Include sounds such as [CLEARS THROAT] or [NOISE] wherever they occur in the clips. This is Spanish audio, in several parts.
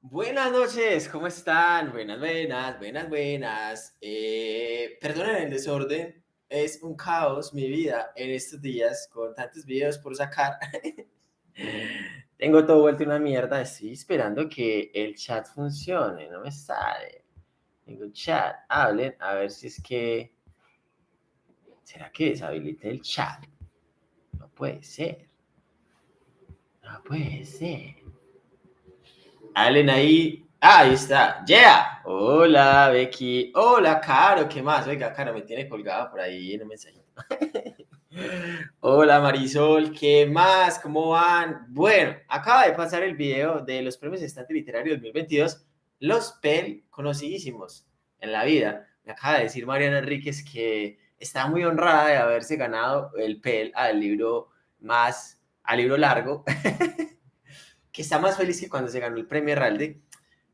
Buenas noches, ¿cómo están? Buenas, buenas, buenas, buenas. Eh, perdonen el desorden, es un caos mi vida en estos días con tantos videos por sacar. [LAUGHS] Tengo todo vuelto una mierda, estoy esperando que el chat funcione, no me sale. Tengo chat, hablen, a ver si es que... ¿Será que deshabilite el chat? No puede ser. No puede ser. Hablen ahí. Ah, ahí está. Yeah. Hola, Becky. Hola, Caro. ¿Qué más? Oiga, Caro, me tiene colgada por ahí en un mensajito. [LAUGHS] Hola, Marisol. ¿Qué más? ¿Cómo van? Bueno, acaba de pasar el video de los premios Estante Literario 2022. Los PEL conocidísimos en la vida. Me acaba de decir Mariana Enríquez que está muy honrada de haberse ganado el PEL al libro más, al libro largo. [LAUGHS] que está más feliz que cuando se ganó el premio Herralde.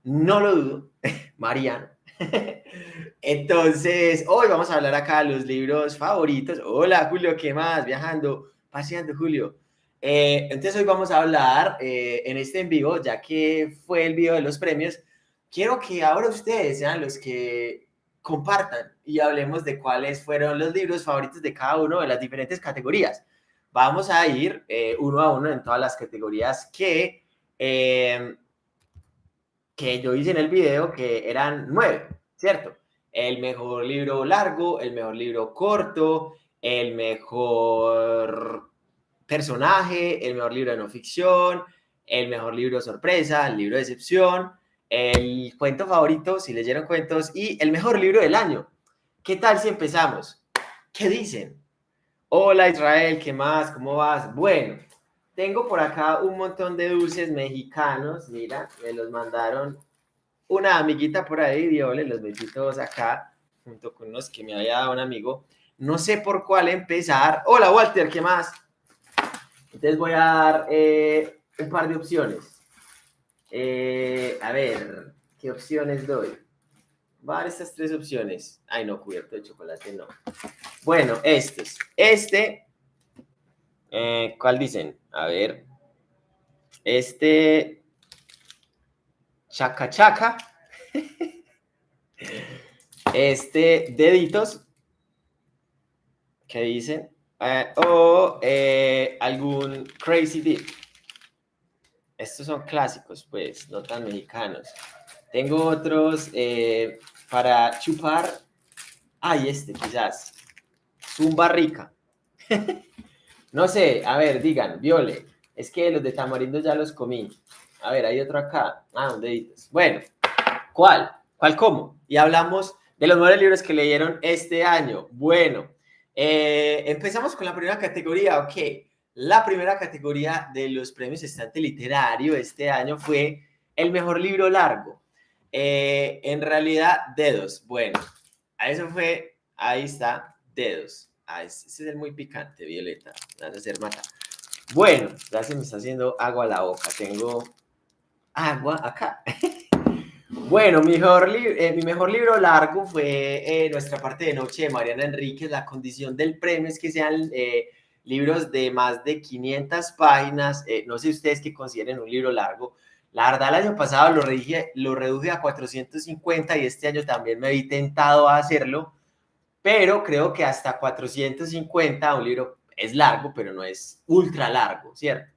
No lo dudo, [LAUGHS] Mariano. [LAUGHS] Entonces, hoy vamos a hablar acá de los libros favoritos. Hola, Julio, ¿qué más? Viajando, paseando, Julio. Eh, entonces, hoy vamos a hablar eh, en este en vivo, ya que fue el video de los premios. Quiero que ahora ustedes sean los que compartan y hablemos de cuáles fueron los libros favoritos de cada uno de las diferentes categorías. Vamos a ir eh, uno a uno en todas las categorías que eh, que yo hice en el video, que eran nueve, ¿cierto? El mejor libro largo, el mejor libro corto, el mejor personaje, el mejor libro de no ficción, el mejor libro sorpresa, el libro de excepción, el cuento favorito, si leyeron cuentos, y el mejor libro del año. ¿Qué tal si empezamos? ¿Qué dicen? Hola Israel, ¿qué más? ¿Cómo vas? Bueno, tengo por acá un montón de dulces mexicanos, mira, me los mandaron una amiguita por ahí, yo le los metí todos acá, junto con unos que me había dado un amigo. No sé por cuál empezar. Hola Walter, ¿qué más? Entonces voy a dar eh, un par de opciones. Eh, a ver, ¿qué opciones doy? Voy a dar estas tres opciones. Ay, no, cubierto de chocolate, no. Bueno, estos. Este, eh, ¿cuál dicen? A ver. Este. Chaca chaca. [LAUGHS] Este, deditos. ¿Qué dicen? Eh, o eh, algún crazy dip. Estos son clásicos, pues, no tan mexicanos. Tengo otros para chupar. Ay, este quizás. Zumba rica. [LAUGHS] No sé, a ver, digan, Viole, es que los de tamarindo ya los comí. A ver, hay otro acá. Ah, un dedito. Bueno, ¿cuál? ¿Cuál cómo? Y hablamos de los mejores libros que leyeron este año. Bueno, eh, empezamos con la primera categoría, ok. La primera categoría de los premios Estante Literario este año fue el mejor libro largo. Eh, en realidad, dedos. Bueno, a eso fue, ahí está, dedos. Ah, ese es muy picante, Violeta. Vas a hacer mata. Bueno, ya se me está haciendo agua a la boca. Tengo agua acá. [LAUGHS] bueno, mejor eh, mi mejor libro largo fue eh, Nuestra parte de noche de Mariana Enríquez. La condición del premio es que sean eh, libros de más de 500 páginas. no sé ustedes qué consideren un libro largo. La verdad, el año pasado lo reduje, lo reduje a 450 y este año también me vi tentado a hacerlo pero creo que hasta 450 un libro es largo, pero no es ultra largo, ¿cierto?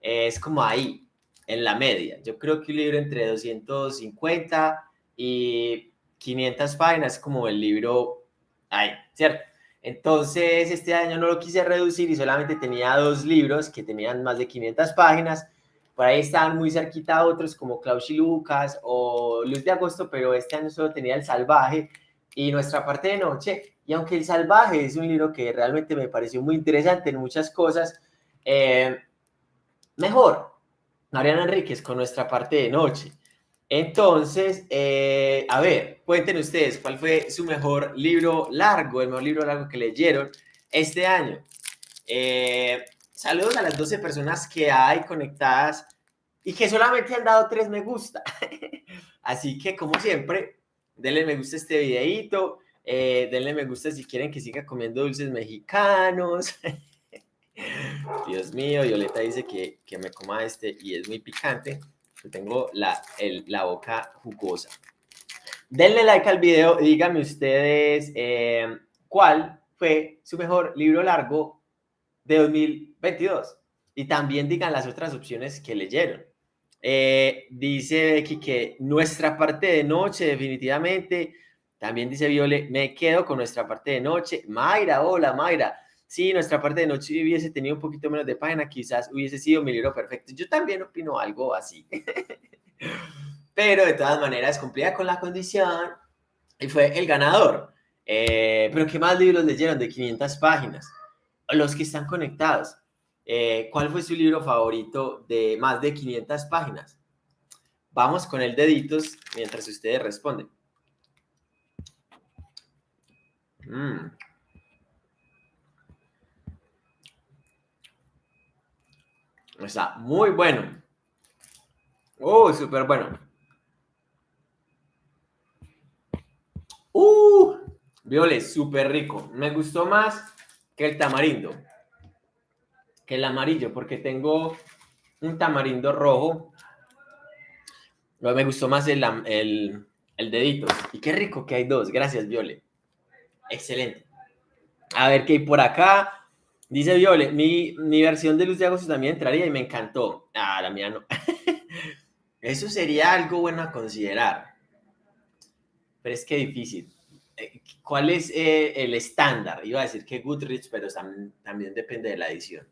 Es como ahí, en la media. Yo creo que un libro entre 250 y 500 páginas es como el libro ahí, ¿cierto? Entonces, este año no lo quise reducir y solamente tenía dos libros que tenían más de 500 páginas. Por ahí estaban muy cerquita otros como Klaus y Lucas o Luz de Agosto, pero este año solo tenía El Salvaje y Nuestra parte de noche. Y aunque El Salvaje es un libro que realmente me pareció muy interesante en muchas cosas, eh, mejor, Mariana Enríquez con nuestra parte de noche. Entonces, eh, a ver, cuenten ustedes cuál fue su mejor libro largo, el mejor libro largo que leyeron este año. Eh, saludos a las 12 personas que hay conectadas y que solamente han dado tres me gusta. [LAUGHS] Así que, como siempre, denle me gusta a este videito, eh, denle me gusta si quieren que siga comiendo dulces mexicanos. [LAUGHS] Dios mío, Violeta dice que, que, me coma este y es muy picante. tengo la, la boca jugosa. Denle like al video y díganme ustedes eh, cuál fue su mejor libro largo de 2022. Y también digan las otras opciones que leyeron. Eh, dice Becky que nuestra parte de noche, definitivamente. También dice Viole, me quedo con nuestra parte de noche. Mayra, hola Mayra. Sí, nuestra parte de noche hubiese tenido un poquito menos de página, quizás hubiese sido mi libro perfecto. Yo también opino algo así. [LAUGHS] Pero de todas maneras cumplía con la condición y fue el ganador. Eh, pero ¿qué más libros leyeron de 500 páginas? Los que están conectados. Eh, ¿Cuál fue su libro favorito de más de 500 páginas? Vamos con el deditos mientras ustedes responden. Mm. Está muy bueno. Oh, súper bueno. Uh, Viole, súper rico. Me gustó más que el tamarindo, que el amarillo, porque tengo un tamarindo rojo. Me gustó más el, el, el dedito. Y qué rico que hay dos. Gracias, Viole. Excelente. A ver qué por acá. Dice Viole, mi, mi versión de Luz de Agosto también entraría y me encantó. Ah, la mía no. [LAUGHS] Eso sería algo bueno a considerar. Pero es que difícil. Eh, ¿Cuál es eh, el estándar? Iba a decir que Goodrich, pero también, depende de la edición.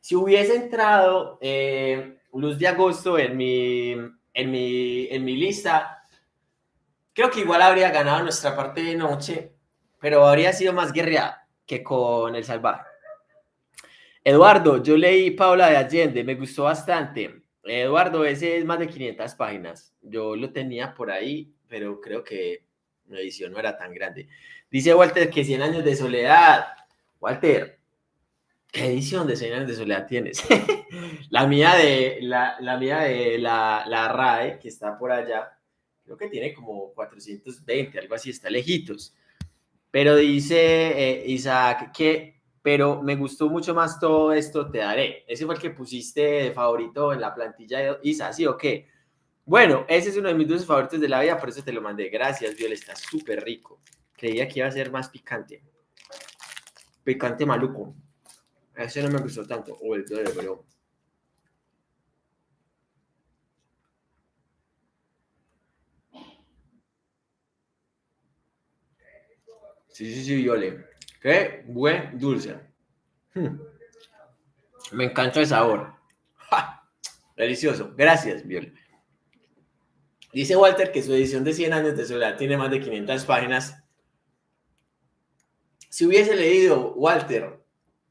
Si hubiese entrado eh, Luz de Agosto en mi, en, mi, en mi lista, creo que igual habría ganado nuestra parte de noche, pero habría sido más guerreada que con El Salvaje. Eduardo, yo leí Paula de Allende, me gustó bastante. Eduardo, ese es más de 500 páginas. Yo lo tenía por ahí, pero creo que la edición no era tan grande. Dice Walter que 100 años de soledad. Walter, ¿qué edición de 100 años de soledad tienes? [LAUGHS] la mía de la, la mía de la, la, RAE, que está por allá, creo que tiene como 420, algo así, está lejitos. Pero dice eh, Isaac que, pero me gustó mucho más todo esto, te daré. Ese fue el que pusiste de favorito en la plantilla de Isa, ¿sí o qué? Bueno, ese es uno de mis dulces favoritos de la vida, por eso te lo mandé. Gracias, Viola, está súper rico. Creía que iba a ser más picante. Picante maluco. Ese no me gustó tanto. O el de pero... Sí, sí, sí, Viole. Qué buen dulce. Hmm. Me encanta el sabor. Delicioso. Gracias, Viole. Dice Walter que su edición de 100 años de soledad tiene más de 500 páginas. Si hubiese leído, Walter,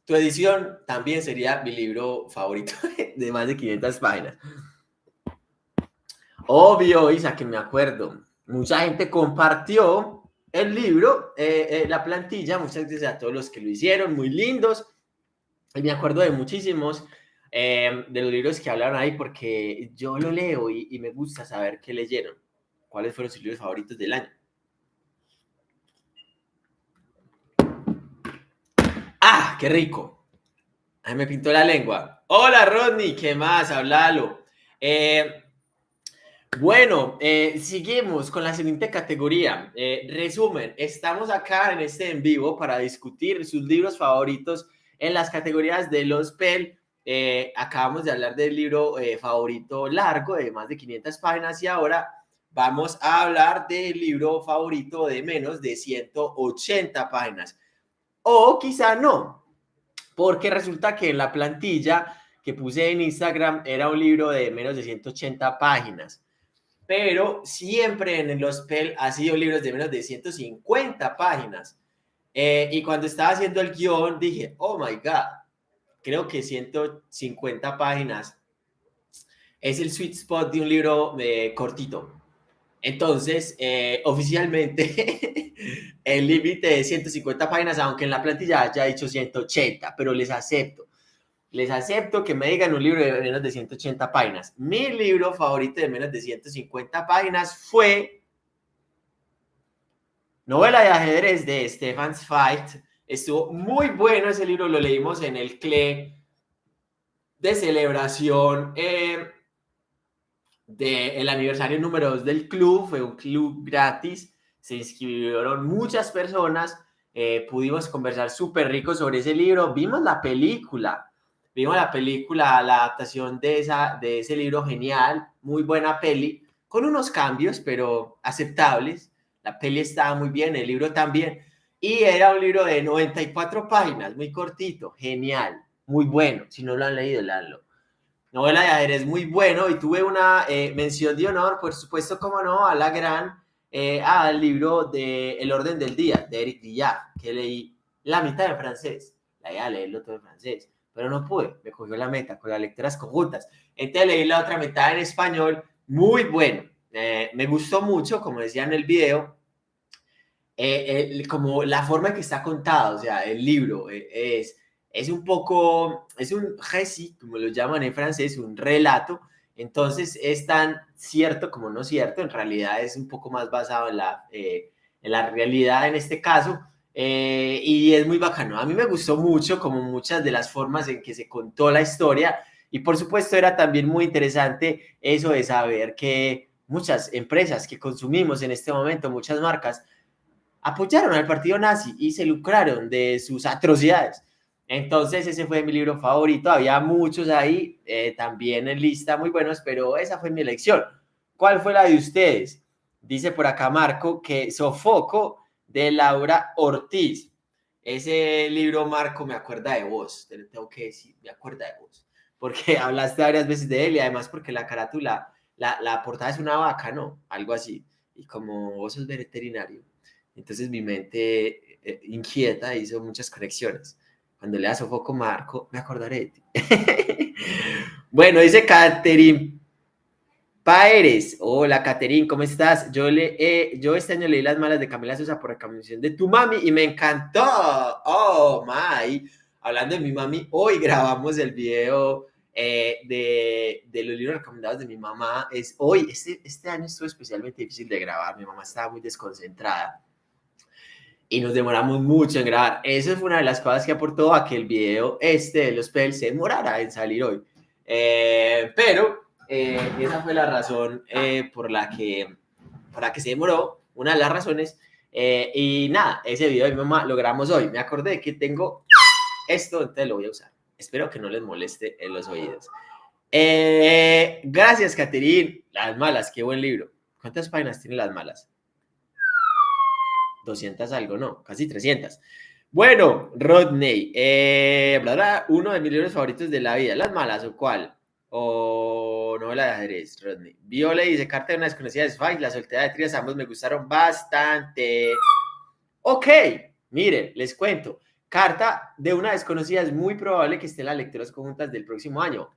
tu edición también sería mi libro favorito [LAUGHS] de más de 500 páginas. Obvio, Isa, que me acuerdo. Mucha gente compartió el libro, eh, eh, la plantilla, muchas gracias a todos los que lo hicieron, muy lindos. Y me acuerdo de muchísimos. Em, de los libros que hablaron ahí, porque yo lo leo y, me gusta saber qué leyeron, cuáles fueron sus libros favoritos del año. ¡Ah, qué rico! Me pintó la lengua. Hola, Rodney, ¿qué más? Háblalo. Eh, bueno, eh, seguimos con la siguiente categoría. Eh, resumen, estamos acá en este en vivo para discutir sus libros favoritos en las categorías de los PEL eh, acabamos de hablar del libro favorito largo de más de 500 páginas y ahora vamos a hablar del libro favorito de menos de 180 páginas. O quizá no, porque resulta que en la plantilla que puse en Instagram era un libro de menos de 180 páginas. Pero siempre en el Hospel ha sido libros de menos de 150 páginas. Eh, y cuando estaba haciendo el guion dije, oh my God, creo que 150 páginas, es el sweet spot de un libro eh, cortito. Entonces, eh, oficialmente, [LAUGHS] el límite es 150 páginas, aunque en la plantilla haya dicho 180, pero les acepto. Les acepto que me digan un libro de menos de 180 páginas. Mi libro favorito de menos de 150 páginas fue Novela de ajedrez de Stefan Zweig, Estuvo muy bueno ese libro, lo leímos en el CLE de celebración. Eh, del aniversario número 2 del club, fue un club gratis, se inscribieron muchas personas, eh, pudimos conversar súper rico sobre ese libro, vimos la película, vimos la película, la adaptación de, esa, de ese libro genial, muy buena peli, con unos cambios, pero aceptables, la peli estaba muy bien, el libro también, y era un libro de 94 páginas, muy cortito, genial, muy bueno, si no lo han leído, leanlo. Novela de ajedrez muy bueno. Y tuve una eh, mención de honor, por supuesto, como no, a la gran, eh, al libro de El orden del día, de Eric Villard, que leí la mitad en francés, la idea de leerlo todo en francés, pero no pude, me cogió la meta con las lecturas conjuntas. Entonces leí la otra mitad en español, muy bueno, eh, me gustó mucho, como decía en el video, como la forma en que está contado, o sea, el libro es es un poco, es un récit, como lo llaman en francés, un relato, entonces es tan cierto como no cierto, en realidad es un poco más basado en la, eh, en la realidad en este caso, eh, y es muy bacano. A mí me gustó mucho como muchas de las formas en que se contó la historia, y por supuesto era también muy interesante eso de saber que muchas empresas que consumimos en este momento, muchas marcas, apoyaron al partido nazi y se lucraron de sus atrocidades. Entonces ese fue mi libro favorito, había muchos ahí, eh, también en lista muy buenos, pero esa fue mi elección. ¿Cuál fue la de ustedes? Dice por acá Marco que Sofoco de Laura Ortiz. Ese libro, Marco, me acuerda de vos, te tengo que decir, me acuerda de vos, porque [LAUGHS] hablaste varias veces de él y además porque la carátula, la, la portada es una vaca, ¿no? Algo así. Y como vos sos veterinario, entonces mi mente eh, inquieta hizo muchas conexiones. Cuando le das foco Marco, me acordaré de ti. [LAUGHS] bueno, dice Caterín Paeres. Hola, Caterín, ¿cómo estás? Yo, le, eh, yo este año leí Las Malas de Camila Sosa por recomendación de tu mami y me encantó. Oh, my. Hablando de mi mami, hoy grabamos el video eh, de, de, los libros recomendados de mi mamá. Es hoy, este, este año estuvo especialmente difícil de grabar. Mi mamá estaba muy desconcentrada y nos demoramos mucho en grabar. Eso fue una de las cosas que aportó a que el video este de los PEL se demorara en salir hoy. Eh, pero eh, esa fue la razón eh, por, la que, por la que se demoró, una de las razones. y nada, ese video de mi mamá lo grabamos hoy. Me acordé que tengo esto, entonces lo voy a usar. Espero que no les moleste en los oídos. gracias, Caterine. Las malas, qué buen libro. ¿Cuántas páginas tiene Las malas? 200 algo, no, casi 300. Bueno, Rodney, eh, uno de mis libros favoritos de la vida, Las Malas o cuál? O novela de ajedrez, Rodney. Viole dice, Carta de una desconocida de Spike, La soltera de Trias, ambos me gustaron bastante. Ok, mire, les cuento. Carta de una desconocida es muy probable que esté en las lecturas conjuntas del próximo año.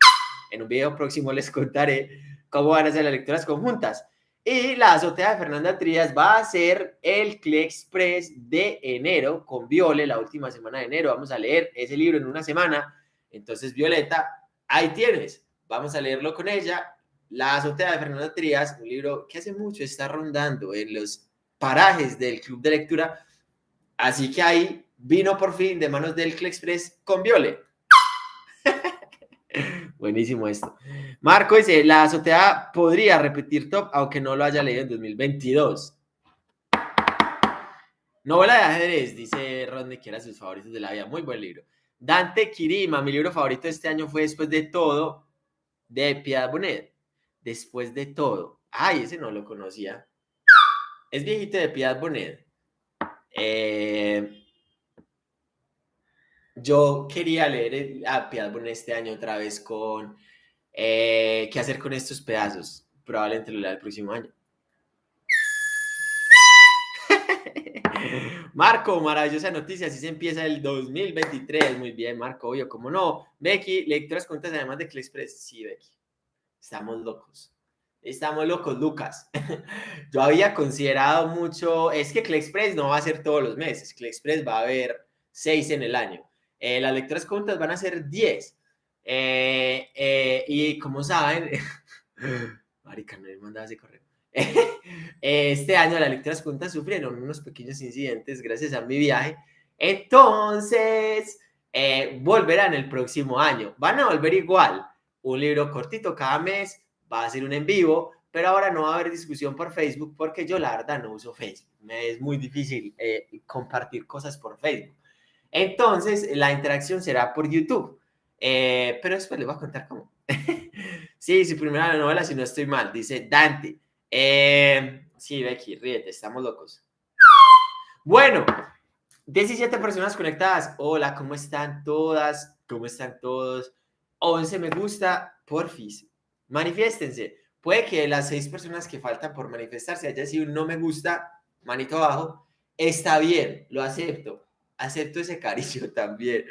En un video próximo les contaré cómo van a ser las lecturas conjuntas. Y la azotea de Fernanda Trías va a ser el CLE Express de enero con Viole, la última semana de enero. Vamos a leer ese libro en una semana. Entonces, Violeta, ahí tienes. Vamos a leerlo con ella. La azotea de Fernanda Trías, un libro que hace mucho está rondando en los parajes del club de lectura. Así que ahí vino por fin de manos del CLE Express con Viole. [LAUGHS] Buenísimo esto. Marco dice, la azotea podría repetir top, aunque no lo haya leído en 2022. Novela de ajedrez, dice Rodney, que era sus favoritos de la vida. Muy buen libro. Dante Kirima, mi libro favorito este año fue Después de todo, de Piedad Bonet. Después de todo. Ay, ese no lo conocía. Es viejito de Piedad Bonet. Eh, yo quería leer a Piedad este año otra vez con eh, qué hacer con estos pedazos. Probablemente lo lea el próximo año. Marco, maravillosa noticia, así se empieza el 2023. Muy bien, Marco, obvio, como no. Becky, lecturas cuentas además de Express. Sí, Becky. Estamos locos. Estamos locos, Lucas. [LAUGHS] Yo había considerado mucho, es que Express no va a ser todos los meses, Express va a haber seis en el año. Eh, las lecturas conjuntas van a ser 10. Eh, eh, y como saben, [LAUGHS] marica, no me ese correo. [LAUGHS] este año las lecturas juntas sufrieron unos pequeños incidentes gracias a mi viaje. Entonces, volverán el próximo año. Van a volver igual. Un libro cortito cada mes, va a ser un en vivo, pero ahora no va a haber discusión por Facebook porque yo la verdad no uso Facebook. Me es muy difícil eh, compartir cosas por Facebook. Entonces, la interacción será por YouTube. Eh, pero después les voy a contar cómo. [LAUGHS] sí, su primera novela, si no estoy mal, dice Dante. Eh, sí, Becky, ríete, estamos locos. Bueno, 17 personas conectadas. Hola, ¿cómo están todas? ¿Cómo están todos? 11 me gusta, porfis. Manifiéstense. Puede que las 6 personas que faltan por manifestarse haya sido un no me gusta, manito abajo. Está bien, lo acepto acepto ese cariño [LAUGHS] también.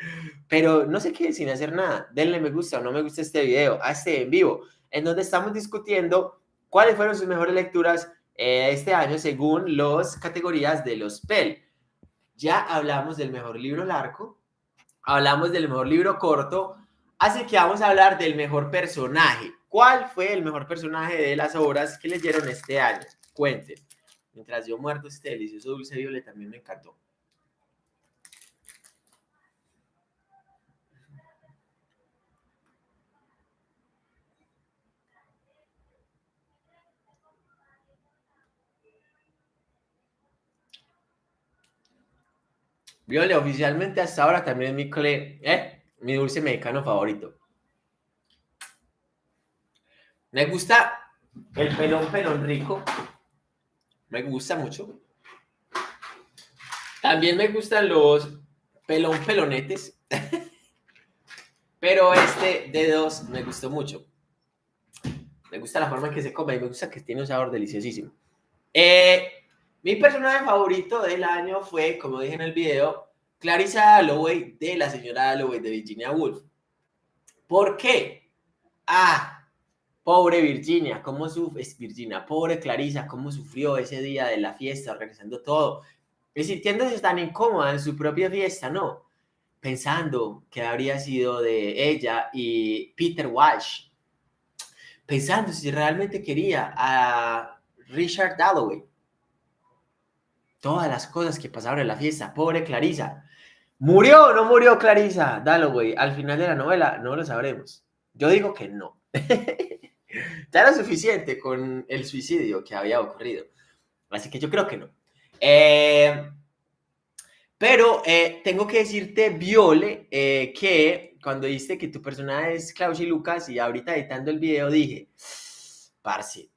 Pero no sé qué sin hacer nada. Denle me gusta o no me gusta este video, a este en vivo, en donde estamos discutiendo cuáles fueron sus mejores lecturas eh, este año según las categorías de los PEL. Ya hablamos del mejor libro largo, hablamos del mejor libro corto, así que vamos a hablar del mejor personaje. ¿Cuál fue el mejor personaje de las obras que leyeron este año? Cuenten. Mientras yo muerto este delicioso dulce violeta, también me encantó. Viole, oficialmente hasta ahora también es mi, eh, mi dulce mexicano favorito. Me gusta el pelón pelón rico. Me gusta mucho. También me gustan los pelón pelonetes. [LAUGHS] Pero este de dos me gustó mucho. Me gusta la forma en que se come y me gusta que tiene un sabor deliciosísimo. Eh, mi personaje favorito del año fue, como dije en el video, Clarissa Alloway de la señora Alloway de Virginia Woolf. ¿Por qué? Ah, pobre Virginia, cómo es Virginia, pobre Clarissa, cómo sufrió ese día de la fiesta, organizando todo, y sintiéndose tan incómoda en su propia fiesta, ¿no? Pensando que habría sido de ella y Peter Walsh, pensando si realmente quería a Richard Dalloway todas las cosas que pasaron en la fiesta. Pobre Clarisa. ¿Murió o no murió Clarisa Dalloway? Al final de la novela no lo sabremos. Yo digo que no. [LAUGHS] ya era suficiente con el suicidio que había ocurrido. Así que yo creo que no. Eh, pero eh, tengo que decirte, Viole, eh, que cuando dijiste que tu personaje es y Lucas y ahorita editando el video dije, parce,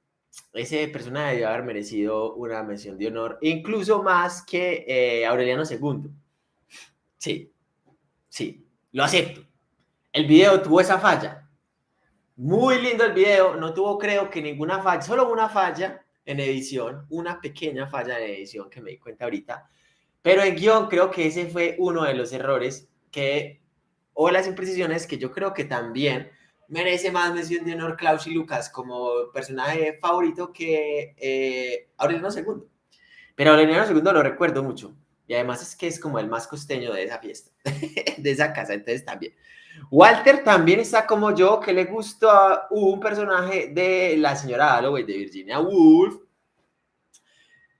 ese personaje debió haber merecido una mención de honor, incluso más que eh, Aureliano II. Sí, sí, lo acepto. El video tuvo esa falla. Muy lindo el video, no tuvo creo que ninguna falla, solo una falla en edición, una pequeña falla en edición que me di cuenta ahorita. Pero en guion creo que ese fue uno de los errores que, o las imprecisiones que yo creo que también merece más mención de honor Klaus y Lucas como personaje favorito que eh, Aureliano II. Pero Aureliano II lo recuerdo mucho. Y además es que es como el más costeño de esa fiesta, [LAUGHS] de esa casa, entonces también. Walter también está como yo, que le gustó un personaje de la señora Holloway de Virginia Woolf,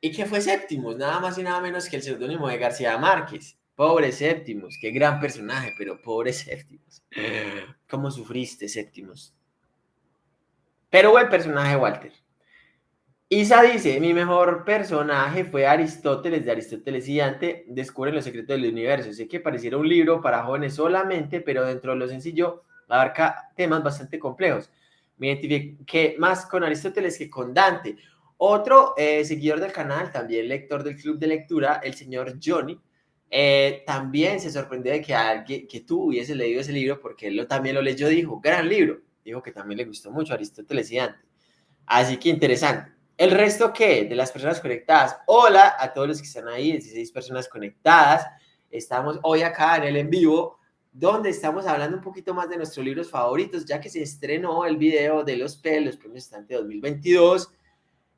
y que fue séptimo, nada más y nada menos que el seudónimo de García Márquez. Pobre Séptimos, qué gran personaje, pero pobre Séptimos. ¿Cómo sufriste, Séptimos? Pero buen personaje, Walter. Isa dice, mi mejor personaje fue Aristóteles, de Aristóteles y Dante, descubren los secretos del universo. Sé que pareciera un libro para jóvenes solamente, pero dentro de lo sencillo abarca temas bastante complejos. Me identifiqué más con Aristóteles que con Dante. Otro eh, seguidor del canal, también lector del club de lectura, el señor Johnny, eh, también se sorprendió de que alguien, que tú hubieses leído ese libro, porque él también lo leyó, dijo, gran libro, dijo que también le gustó mucho Aristóteles y Dante. Así que interesante. El resto, ¿qué? De las personas conectadas. Hola a todos los que están ahí, 16 personas conectadas. Estamos hoy acá en el en vivo, donde estamos hablando un poquito más de nuestros libros favoritos, ya que se estrenó el video de los PEL, los premios Estante 2022.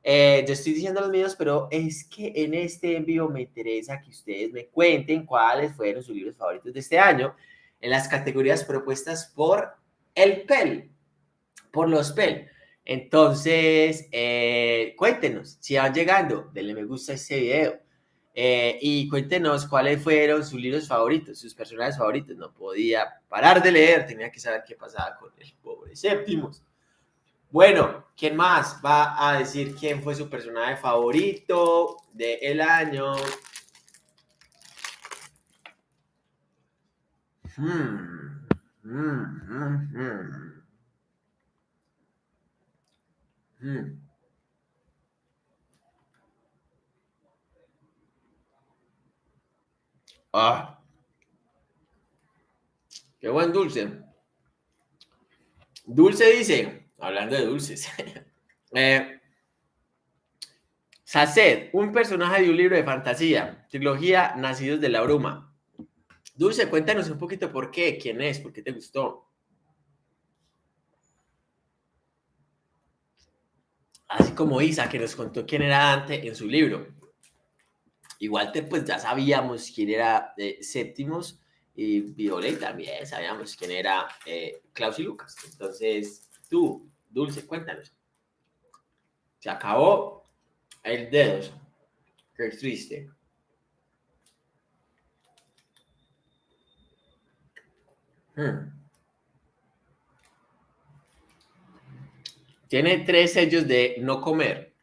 Eh, yo estoy diciendo los míos, pero es que en este envío me interesa que ustedes me cuenten cuáles fueron sus libros favoritos de este año en las categorías propuestas por el PEL, por los PEL. Entonces, eh, cuéntenos si van llegando, denle me gusta a este video eh, y cuéntenos cuáles fueron sus libros favoritos, sus personajes favoritos. No podía parar de leer, tenía que saber qué pasaba con el pobre Séptimos. Bueno, ¿quién más va a decir quién fue su personaje favorito del año? Hmm, hmm, hmm, ah, qué buen dulce. Dulce dice, hablando de dulces, [LAUGHS] eh, Saced, un personaje de un libro de fantasía, trilogía Nacidos de la Bruma. Dulce, cuéntanos un poquito por qué, quién es, por qué te gustó. Así como Isa, que nos contó quién era Dante en su libro. Igual te, pues ya sabíamos quién era eh, Séptimos y Violeta también sabíamos quién era eh, Klaus y Lucas. Entonces, tú, Dulce, cuéntanos. Se acabó el dedo. Qué triste. Hmm. Tiene tres sellos de no comer.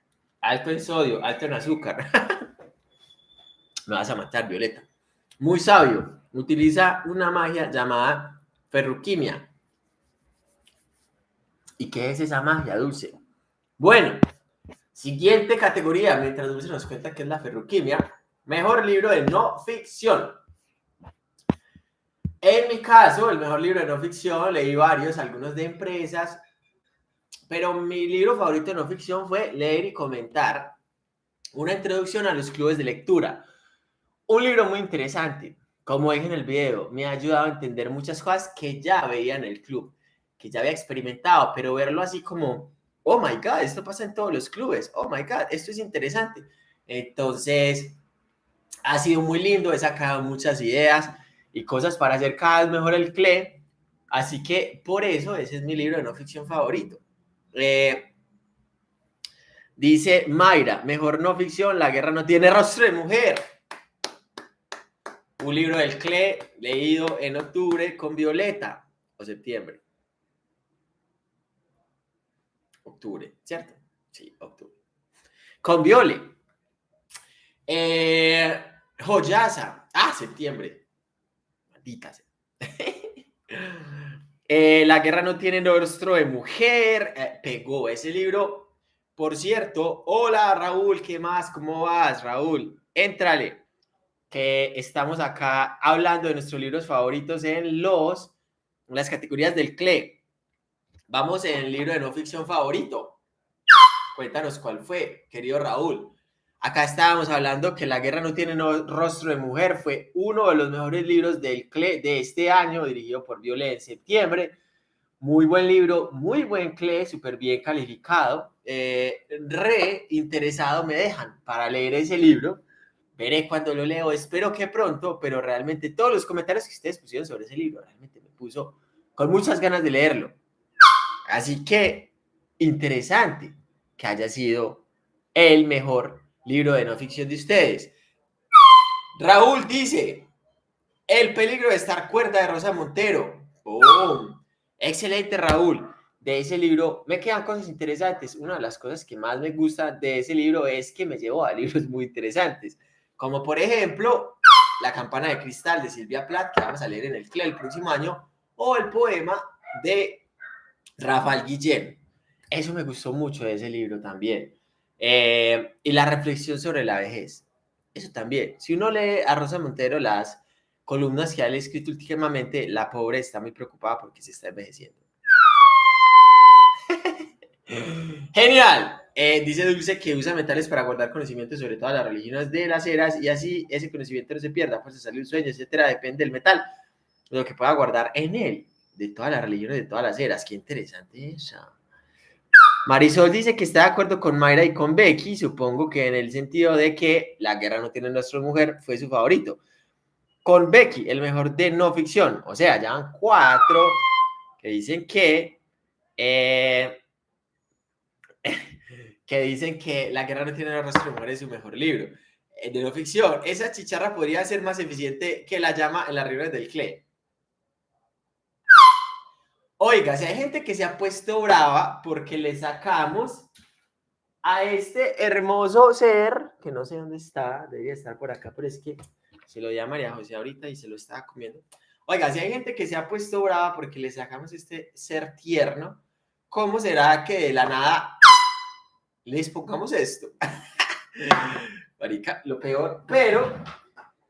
Alto en sodio, alto en azúcar. [LAUGHS] Me vas a matar, Violeta. Muy sabio. Utiliza una magia llamada ferruquimia. ¿Y qué es esa magia, Dulce? Bueno, siguiente categoría, mientras Dulce nos cuenta qué es la ferroquimia. Mejor libro de no ficción. En mi caso, el mejor libro de no ficción, leí varios, algunos de empresas, pero mi libro favorito de no ficción fue leer y comentar una introducción a los clubes de lectura. Un libro muy interesante. Como dije en el video, me ha ayudado a entender muchas cosas que ya veía en el club que ya había experimentado, pero verlo así como, oh my God, esto pasa en todos los clubes, oh my God, esto es interesante. Entonces, ha sido muy lindo, he sacado muchas ideas y cosas para hacer cada vez mejor el CLE, así que por eso ese es mi libro de no ficción favorito. Eh, dice Mayra, mejor no ficción, la guerra no tiene rostro de mujer. Un libro del CLE leído en octubre con Violeta o septiembre. Octubre, ¿cierto? Sí, octubre. Con Viole. Eh, Joyasa. Ah, septiembre. Maldita [LAUGHS] eh, la guerra no tiene rostro de mujer. Eh, pegó ese libro. Por cierto, hola Raúl, ¿qué más? ¿Cómo vas, Raúl? Éntrale, que estamos acá hablando de nuestros libros favoritos en los, las categorías del CLE. Vamos en el libro de no ficción favorito. Cuéntanos cuál fue, querido Raúl. Acá estábamos hablando que La guerra no tiene rostro de mujer. Fue uno de los mejores libros del de este año, dirigido por Violet en septiembre. Muy buen libro, muy buen CLE, súper bien calificado. Eh, re interesado me dejan para leer ese libro. Veré cuando lo leo, espero que pronto, pero realmente todos los comentarios que ustedes pusieron sobre ese libro realmente me puso con muchas ganas de leerlo. Así que interesante que haya sido el mejor libro de no ficción de ustedes. Raúl dice, El peligro de estar cuerda de Rosa Montero. Excelente, Raúl. De ese libro me quedan cosas interesantes. Una de las cosas que más me gusta de ese libro es que me llevó a libros muy interesantes. Como por ejemplo, La campana de cristal de Silvia Plath, que vamos a leer en el CLE el próximo año, o el poema de Rafael Guillén. Eso me gustó mucho de ese libro también. Eh, y la reflexión sobre la vejez. Eso también. Si uno lee a Rosa Montero las columnas que ha escrito últimamente, la pobre está muy preocupada porque se está envejeciendo. [LAUGHS] Genial. Eh, dice Dulce que usa metales para guardar conocimiento sobre todas las religiones de las eras y así ese conocimiento no se pierda, pues se sale un sueño, etcétera, depende del metal, lo que pueda guardar en él de todas las religiones, de todas las eras. Qué interesante eso. Marisol dice que está de acuerdo con Mayra y con Becky, supongo que en el sentido de que La guerra no tiene nuestra mujer fue su favorito. Con Becky, el mejor de no ficción. O sea, ya van cuatro que dicen que... Eh, [LAUGHS] que dicen que La guerra no tiene nuestra mujer es su mejor libro. Eh, de no ficción, esa chicharra podría ser más eficiente que la llama en las reuniones del CLE. Oiga, si hay gente que se ha puesto brava porque le sacamos a este hermoso ser, que no sé dónde está, debería estar por acá, pero es que se lo di a María José ahorita y se lo estaba comiendo. Oiga, si hay gente que se ha puesto brava porque le sacamos este ser tierno, ¿cómo será que de la nada les pongamos esto? [LAUGHS] Marica, lo peor, pero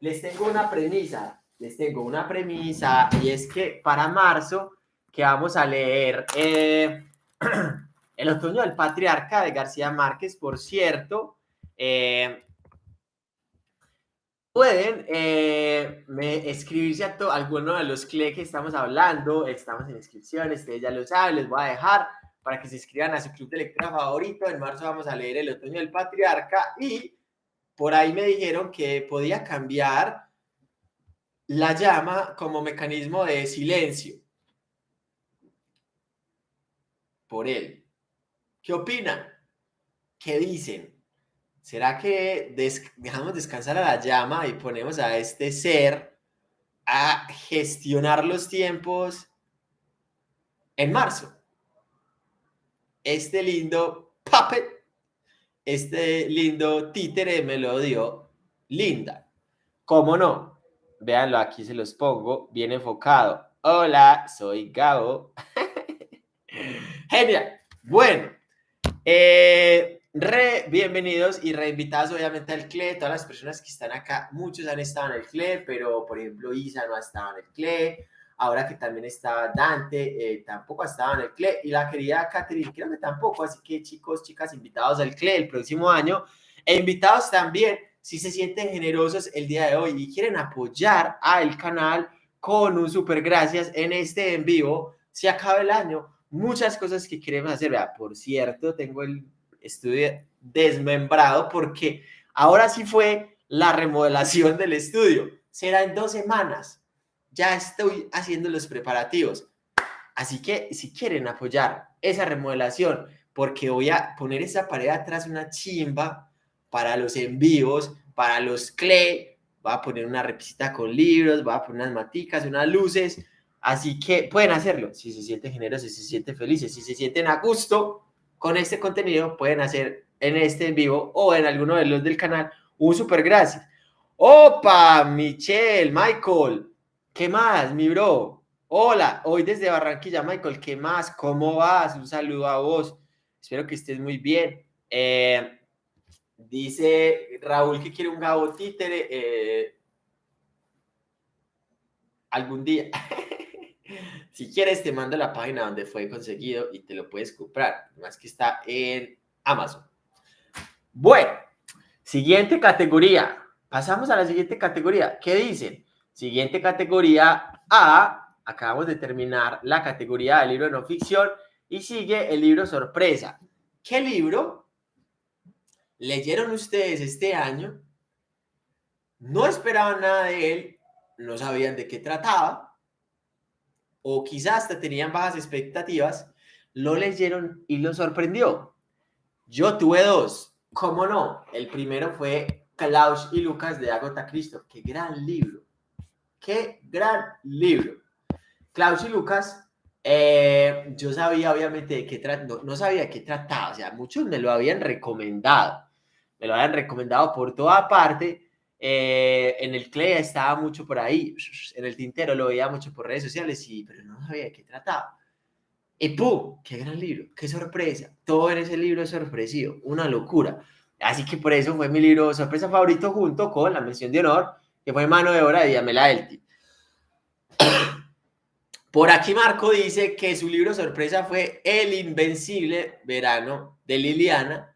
les tengo una premisa, les tengo una premisa y es que para marzo que vamos a leer eh, [CLEARS THROAT] El otoño del patriarca de García Márquez, por cierto, eh, pueden eh, escribirse a alguno de los CLE que estamos hablando, estamos en inscripciones, ustedes ya lo saben, les voy a dejar para que se inscriban a su club de lectura favorito, en marzo vamos a leer El otoño del patriarca y por ahí me dijeron que podía cambiar la llama como mecanismo de silencio él. ¿Qué opinan? ¿Qué dicen? ¿Será que dejamos descansar a la llama y ponemos a este ser a gestionar los tiempos en marzo? Este lindo puppet, este lindo títere me lo dio Linda. ¿Cómo no? Véanlo, aquí se los pongo, bien enfocado. Hola, soy Gabo. [LAUGHS] Genial. Bueno, eh, re bienvenidos y reinvitados obviamente al CLE, todas las personas que están acá, muchos han estado en el CLE, pero por ejemplo Isa no ha estado en el CLE, ahora que también está Dante, eh, tampoco ha estado en el CLE, y la querida Catherine creo que tampoco, así que chicos, chicas, invitados al CLE el próximo año, e invitados también si se sienten generosos el día de hoy y quieren apoyar al canal con un super gracias en este en vivo, se acaba el año, muchas cosas que queremos hacer. Vea, por cierto, tengo el estudio desmembrado porque ahora sí fue la remodelación del estudio. Será en dos semanas. Ya estoy haciendo los preparativos. Así que si quieren apoyar esa remodelación, porque voy a poner esa pared atrás una chimba para los envíos, para los clay, va a poner una repisita con libros, va a poner unas maticas, unas luces, Así que pueden hacerlo. Si se sienten generosos, si se sienten felices, si se sienten a gusto con este contenido, pueden hacer en este en vivo o en alguno de los del canal un super gracias. Opa, Michelle, Michael, ¿qué más, mi bro? Hola, hoy desde Barranquilla, Michael, ¿qué más? ¿Cómo vas? Un saludo a vos. Espero que estés muy bien. Eh, dice Raúl que quiere un gabo títere. Eh, algún día. [LAUGHS] [LAUGHS] Si quieres, te mando la página donde fue conseguido y te lo puedes comprar. Más que está en Amazon. Bueno, siguiente categoría. Pasamos a la siguiente categoría. ¿Qué dicen? Siguiente categoría A. Acabamos de terminar la categoría de libro de no ficción y sigue el libro sorpresa. ¿Qué libro leyeron ustedes este año? No esperaban nada de él, no sabían de qué trataba o quizás hasta tenían bajas expectativas, lo leyeron y lo sorprendió. Yo tuve dos, ¿cómo no? El primero fue Klaus y Lucas de Agota Cristo. ¡Qué gran libro! ¡Qué gran libro! Klaus y Lucas, eh, yo sabía obviamente de qué trataba, no, sabía qué trataba, o sea, muchos me lo habían recomendado, me lo habían recomendado por toda parte, eh, en el CLEA estaba mucho por ahí, en el tintero lo veía mucho por redes sociales, y, pero no sabía de qué trataba. Y ¡pum! ¡Qué gran libro! ¡Qué sorpresa! Todo en ese libro es sorpresivo, una locura. Así que por eso fue mi libro sorpresa favorito junto con la mención de honor, que fue Mano de Obra de Diamela Elti. [COUGHS] Por aquí Marco dice que su libro sorpresa fue El Invencible Verano de Liliana.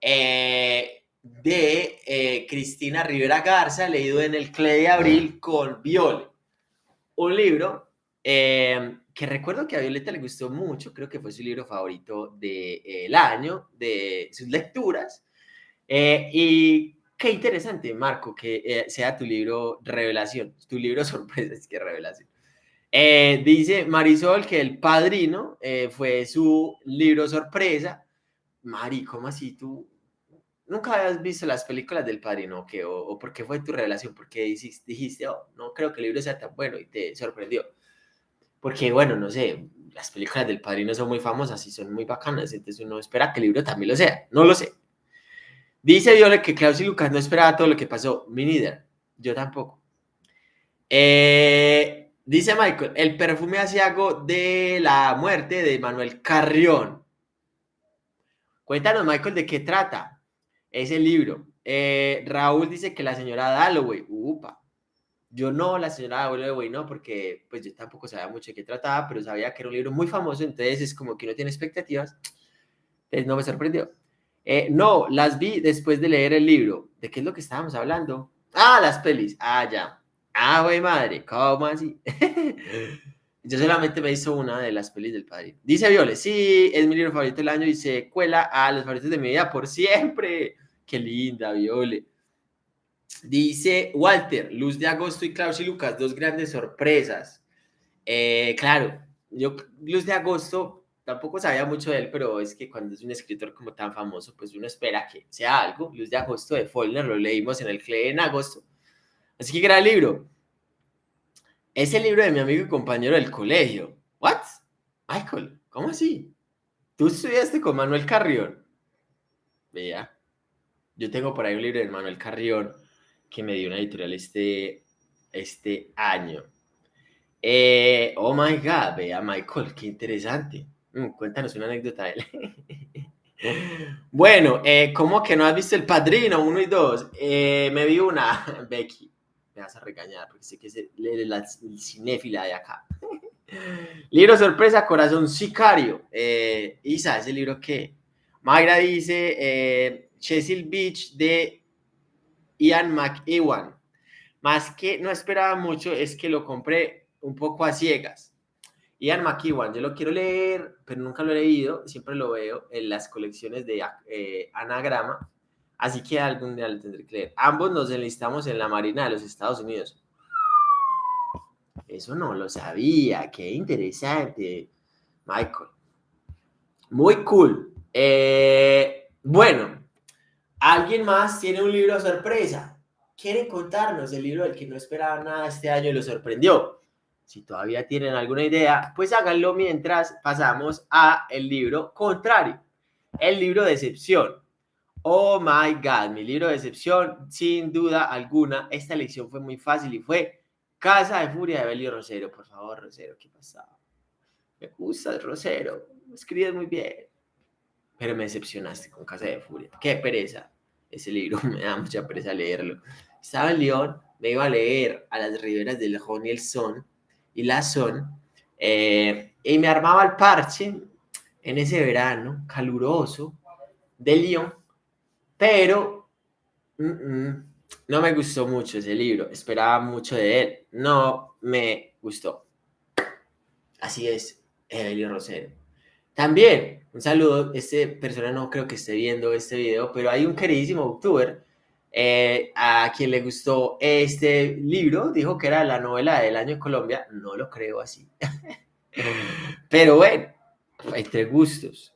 Eh, de eh, Cristina Rivera Garza, leído en el CLE de Abril con Viole. Un libro eh, que recuerdo que a Violeta le gustó mucho, creo que fue su libro favorito del año, de sus lecturas. Eh, y qué interesante, Marco, que sea tu libro revelación, tu libro [LAUGHS] sorpresa, es que revelación. dice Marisol que El Padrino fue su libro sorpresa. Mari, ¿cómo así tú nunca habías visto las películas del Padrino. O, por qué fue tu relación? ¿Por qué dijiste, oh, no creo que el libro sea tan bueno y te sorprendió? Porque, bueno, no sé, las películas del padrino son muy famosas y son muy bacanas, entonces uno espera que el libro también lo sea. No lo sé. Dice Viola que Klaus y Lucas no esperaban todo lo que pasó. Me neither. Yo tampoco. Eh, dice Michael, el perfume asiago de la muerte de Manuel Carrión. Cuéntanos, Michael, de qué trata ese libro. Eh, Raúl dice que la señora Dalloway. Upa. Yo no, la señora Dalloway no, porque pues yo tampoco sabía mucho de qué trataba, pero sabía que era un libro muy famoso, entonces es como que no tiene expectativas. Entonces no me sorprendió. Eh, no, las vi después de leer el libro. ¿De qué es lo que estábamos hablando? Ah, las pelis. Ah, ya. Ah, güey, madre, ¿cómo así? [LAUGHS] Yo solamente me hizo una de las pelis del padre. Dice Viole, sí, es mi libro favorito del año y se cuela a los favoritos de mi vida por siempre. Qué linda, Viole. Dice Walter, Luz de Agosto y Klaus y Lucas, dos grandes sorpresas. Eh, claro, yo Luz de Agosto tampoco sabía mucho de él, pero es que cuando es un escritor como tan famoso, pues uno espera que sea algo. Luz de agosto de Follner lo leímos en el CLE en agosto. Así que gran libro. Es el libro de mi amigo y compañero del colegio. ¿What? Michael, ¿cómo así? ¿Tú estudiaste con Manuel Carrión? Vea. Yo tengo por ahí un libro de Manuel Carrión que me dio una editorial este, este año. Eh, oh my God, vea Michael, qué interesante. Mm, cuéntanos una anécdota de él. [LAUGHS] bueno, eh, ¿cómo que no has visto El Padrino 1 y 2? Eh, me vi una, [LAUGHS] Becky. Me vas a regañar porque sé que es la, cinéfila de acá. [LAUGHS] libro sorpresa, Corazón Sicario. Eh, Isa, ¿ese libro qué? Magra dice Cecil Beach de Ian McEwan. Más que no esperaba mucho es que lo compré un poco a ciegas Ian McEwan, yo lo quiero leer, pero nunca lo he leído, siempre lo veo en las colecciones de eh, anagrama, así que algún día lo tendré que leer. Ambos nos enlistamos en la Marina de los Estados Unidos. Eso no lo sabía, qué interesante, Michael. Muy cool. Eh, bueno, ¿alguien más tiene un libro sorpresa? ¿Quieren contarnos el libro del que no esperaba nada este año y lo sorprendió? Si todavía tienen alguna idea, pues háganlo mientras pasamos a el libro contrario, el libro de excepción. Oh my God, mi libro de excepción, sin duda alguna, esta lección fue muy fácil y fue Casa de Furia de Beli Rosero. Por favor, Rosero, ¿qué pasaba? Me gusta el Rosero, escribes muy bien. Pero me decepcionaste con Casa de Furia. Qué pereza. Ese libro [LAUGHS] me da mucha pereza leerlo. Estaba en León, me iba a leer a las riberas del Lejón y el Son y la son. Eh, y me armaba el parche en ese verano caluroso de Lyon, pero no me gustó mucho ese libro, esperaba mucho de él, no me gustó. Así es, Evelio Rosero. También, un saludo, este persona no creo que esté viendo este video, pero hay un queridísimo youtuber eh, a quien le gustó este libro, dijo que era la novela del año en Colombia, no lo creo así. [LAUGHS] Pero bueno, entre gustos.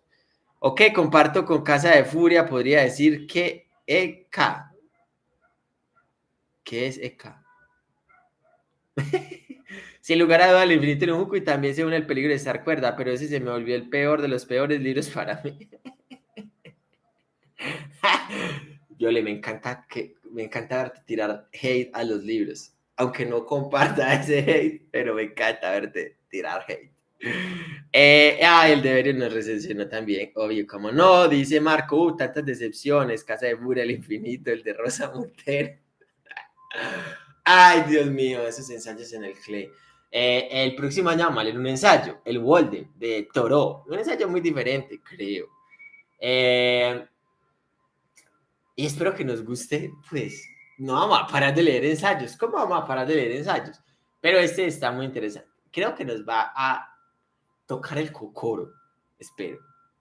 Ok, comparto con Casa de Furia, podría decir que EK. ¿Qué es EK? [LAUGHS] Sin lugar a duda, el infinito en un y también se une el peligro de estar cuerda, pero ese se me volvió el peor de los peores libros para mí. [LAUGHS] Yo le me encanta que me encanta verte tirar hate a los libros, aunque no comparta [LAUGHS] ese hate, pero me encanta verte tirar hate. Eh, ah, el deber nos recepcionó también, obvio, como no, dice Marco, uh, tantas decepciones, Casa de Furia, el infinito, el de Rosa Montero. [LAUGHS] Ay, Dios mío, esos ensayos en el CLE. Eh, el próximo año vamos a leer un ensayo, el Walden, de Toro, un ensayo muy diferente, creo. Eh, y espero que nos guste, pues no vamos a parar de leer ensayos. ¿Cómo vamos a parar de leer ensayos? Pero este está muy interesante. Creo que nos va a tocar el cocoro. Espero.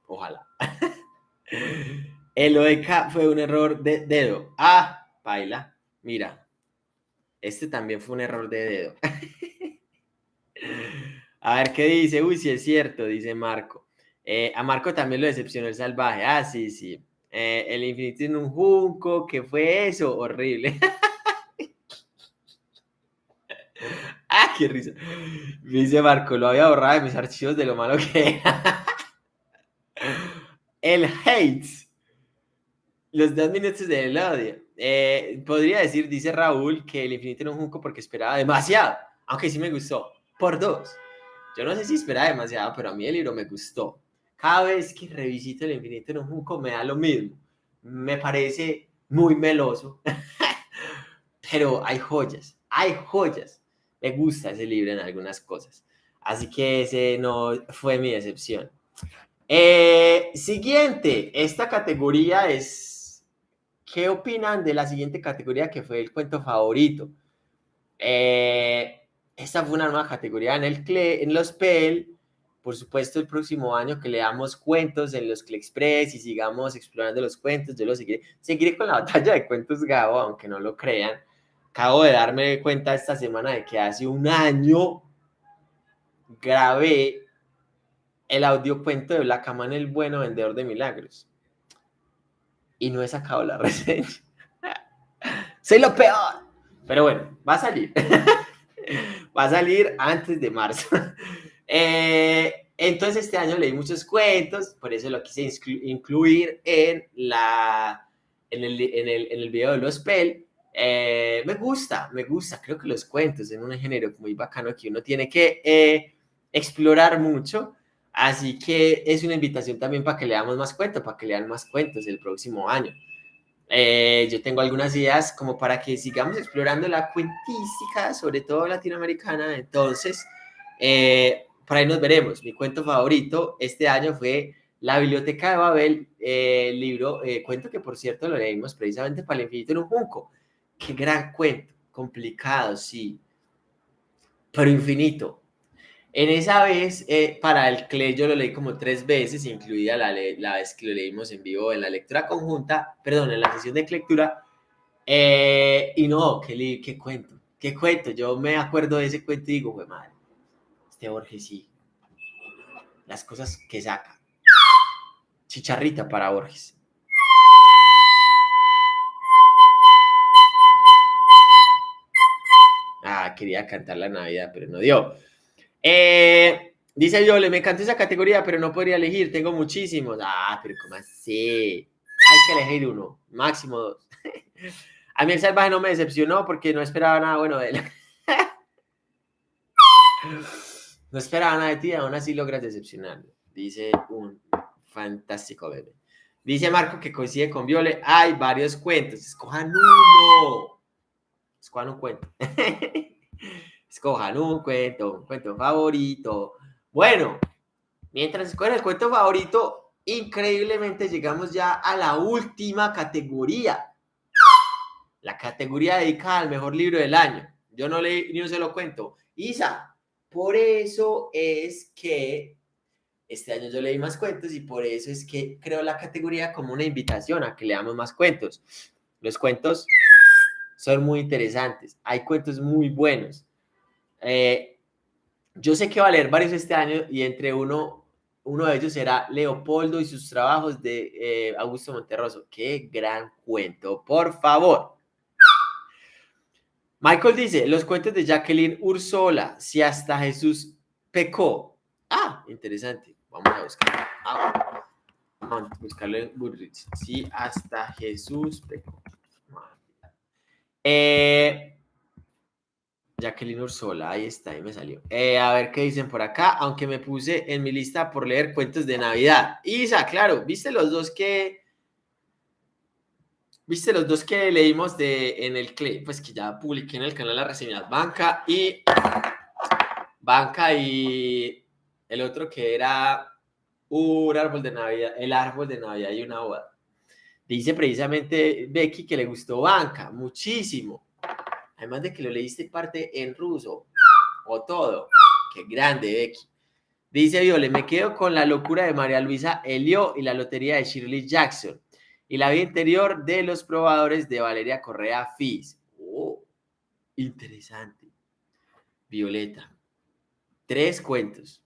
Ojalá. [LAUGHS] el OEK fue un error de dedo. Ah, baila. Mira. Este también fue un error de dedo. [LAUGHS] a ver qué dice. Uy, sí es cierto, dice Marco. Eh, a Marco también lo decepcionó el salvaje. Ah, sí, sí. Eh, el infinito en un junco, ¿qué fue eso? Horrible. [LAUGHS] Qué risa. Dice Marco, lo había borrado de mis archivos de lo malo que era. [LAUGHS] El hate. Los dos minutos del odio. Eh, podría decir, dice Raúl, que el infinito era un junco porque esperaba demasiado. Aunque sí me gustó. Por dos. Yo no sé si esperaba demasiado, pero a mí el libro me gustó. Cada vez que revisito el infinito en un junco me da lo mismo. Me parece muy meloso. [LAUGHS] pero hay joyas. Hay joyas me gusta ese libro en algunas cosas. Así que ese no fue mi decepción. Eh, siguiente, esta categoría es, ¿qué opinan de la siguiente categoría que fue el cuento favorito? Eh, esta fue una nueva categoría en, el CLE, en los PEL. Por supuesto, el próximo año que leamos cuentos en los CLE Express y sigamos explorando los cuentos, yo lo seguiré. Seguiré con la [LAUGHS] batalla de cuentos Gabo, aunque no lo crean acabo de darme cuenta esta semana de que hace un año grabé el audio cuento de Black Man, el bueno vendedor de milagros. Y no he sacado la [LAUGHS] reseña. Soy lo peor. Pero bueno, va a salir. [LAUGHS] va a salir antes de marzo. [LAUGHS] Eh, entonces este año leí muchos cuentos, por eso lo quise incluir en, la, en, el, en, el, en el video de los PEL eh, me gusta, me gusta, creo que los cuentos en un género muy bacano que uno tiene que eh, explorar mucho, así que es una invitación también para que leamos más cuentos, para que lean más cuentos el próximo año. Eh, yo tengo algunas ideas como para que sigamos explorando la cuentística, sobre todo latinoamericana, entonces, por ahí nos veremos. Mi cuento favorito este año fue La Biblioteca de Babel, el libro, cuento que por cierto lo leímos precisamente para el infinito en un junco Qué gran cuento, complicado, sí, pero infinito. En esa vez, eh, para el CLE yo lo leí como tres veces, incluida la, la, vez que lo leímos en vivo en la lectura conjunta, perdón, en la sesión de lectura. Eh, y no, qué, qué cuento, qué cuento. Yo me acuerdo de ese cuento y digo, güey, madre, este Borges sí. Las cosas que saca. Chicharrita para Borges. quería cantar la Navidad, pero no dio. Eh, dice Yole, me encanta esa categoría, pero no podría elegir, tengo muchísimos. Ah, pero ¿cómo así? Hay que elegir uno, máximo dos. [LAUGHS] A mí el salvaje no me decepcionó porque no esperaba nada bueno de él. [LAUGHS] No esperaba nada de ti, aún así logras decepcionarme. Dice un fantástico bebé. Dice Marco que coincide con Viole. Hay varios cuentos. Escojan uno. Escojan un cuento. [LAUGHS] Escojan un cuento, un cuento favorito. Bueno, mientras escogen el cuento favorito, increíblemente llegamos ya a la última categoría. La categoría dedicada al mejor libro del año. Yo no leí ni un solo cuento. Isa, por eso es que este año yo leí más cuentos y por eso es que creo la categoría como una invitación a que leamos más cuentos. Los cuentos son muy interesantes. Hay cuentos muy buenos. Eh, yo sé que va a leer varios este año y entre uno, uno de ellos será Leopoldo y sus trabajos de eh, Augusto Monterroso. Qué gran cuento, por favor. Michael dice, los cuentos de Jacqueline Ursola, si hasta Jesús pecó. Ah, interesante. Vamos a buscarlo. Ah, vamos a buscarlo en Goodreads. Si hasta Jesús pecó. Eh, Jacqueline Ursola, ahí está, ahí me salió. Eh, a ver qué dicen por acá, aunque me puse en mi lista por leer cuentos de Navidad. Isa, claro, ¿viste los dos que... ¿Viste los dos que leímos de, en el pues que ya publiqué en el canal las reseñas? Banca y... Banca y el otro que era un árbol de Navidad, el árbol de Navidad y una boda. Dice precisamente Becky que le gustó Banca, muchísimo. Además de que lo leíste parte en ruso, o todo. Qué grande, Becky. Dice Viole, me quedo con la locura de María Luisa Elio y la lotería de Shirley Jackson. Y la vida interior de los probadores de Valeria Correa Fis. Oh, interesante. Violeta. Tres cuentos.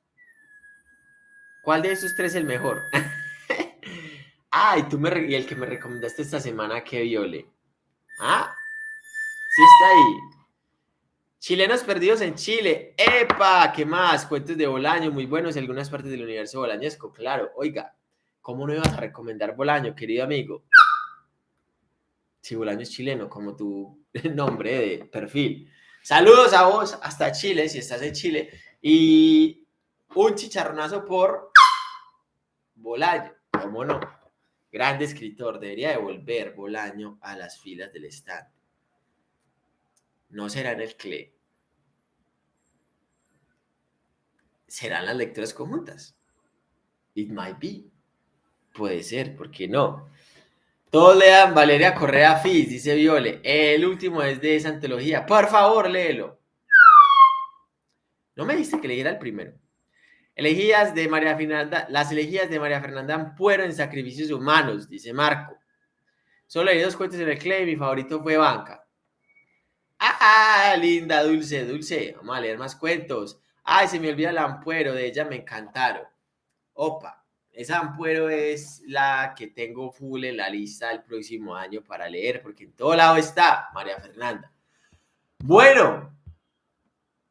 ¿Cuál de esos tres es el mejor? [LAUGHS] Ah, y, tú me, y el que me recomendaste esta semana que viole. Ah, sí está ahí. Chilenos perdidos en Chile. ¡Epa! ¿Qué más? Cuentos de Bolaño, muy buenos en algunas partes del universo bolañesco. Claro, oiga, ¿cómo no ibas a recomendar Bolaño, querido amigo? Si Bolaño es chileno, como tu [LAUGHS] nombre de perfil. Saludos a vos hasta Chile, si estás en Chile. Y un chicharronazo por Bolaño, ¿cómo no? Grande escritor, debería devolver Bolaño a las filas del stand no serán el CLE. Serán las lecturas conjuntas. It might be. Puede ser, ¿por qué no? Todos lean Valeria Correa Fis, dice Viole. El último es de esa antología. Por favor, léelo. No me diste que leyera el primero. De María Fernanda, las elegías de María Fernanda fueron en sacrificios humanos, dice Marco. Solo leí dos cuentos en el CLE y mi favorito fue Banca. Ah, linda, dulce, dulce. Vamos a leer más cuentos. Ay, se me olvida el ampuero, de ella me encantaron. Opa, esa ampuero es la que tengo full en la lista del próximo año para leer, porque en todo lado está María Fernanda. Bueno,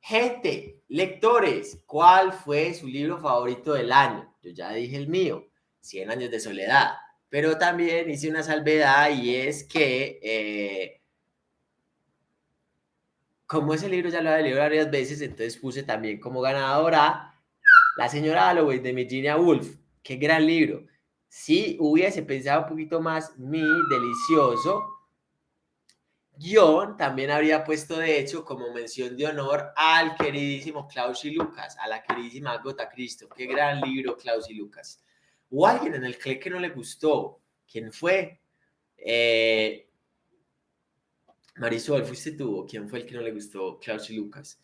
gente, lectores, ¿cuál fue su libro favorito del año? Yo ya dije el mío, Cien años de soledad, pero también hice una salvedad y es que... Eh, como ese libro ya lo había leído varias veces, entonces puse también como ganadora La señora Halloween de Virginia Woolf. Qué gran libro. Si hubiese pensado un poquito más mi delicioso guion, también habría puesto de hecho como mención de honor al queridísimo Klaus y Lucas, a la queridísima Gota Cristo. Qué gran libro, Klaus y Lucas. O alguien en el que no le gustó. ¿Quién fue? Eh, Marisol, ¿fuiste tú quién fue el que no le gustó Klaus y Lucas?